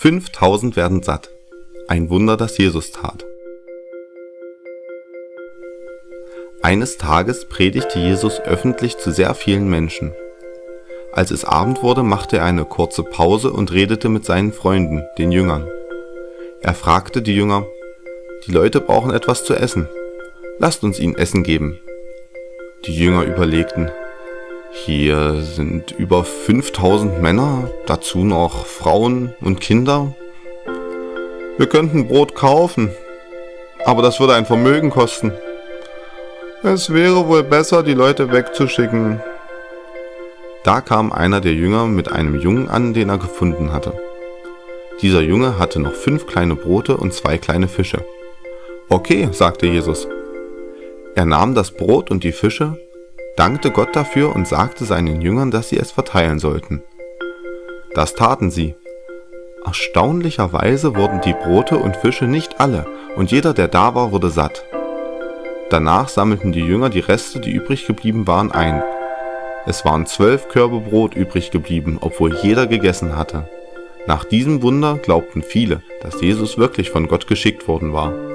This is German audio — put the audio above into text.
5000 werden satt. Ein Wunder, das Jesus tat. Eines Tages predigte Jesus öffentlich zu sehr vielen Menschen. Als es Abend wurde, machte er eine kurze Pause und redete mit seinen Freunden, den Jüngern. Er fragte die Jünger, die Leute brauchen etwas zu essen. Lasst uns ihnen Essen geben. Die Jünger überlegten, hier sind über 5000 Männer, dazu noch Frauen und Kinder. Wir könnten Brot kaufen, aber das würde ein Vermögen kosten. Es wäre wohl besser, die Leute wegzuschicken. Da kam einer der Jünger mit einem Jungen an, den er gefunden hatte. Dieser Junge hatte noch fünf kleine Brote und zwei kleine Fische. Okay, sagte Jesus. Er nahm das Brot und die Fische, dankte Gott dafür und sagte seinen Jüngern, dass sie es verteilen sollten. Das taten sie. Erstaunlicherweise wurden die Brote und Fische nicht alle, und jeder, der da war, wurde satt. Danach sammelten die Jünger die Reste, die übrig geblieben waren, ein. Es waren zwölf Körbe Brot übrig geblieben, obwohl jeder gegessen hatte. Nach diesem Wunder glaubten viele, dass Jesus wirklich von Gott geschickt worden war.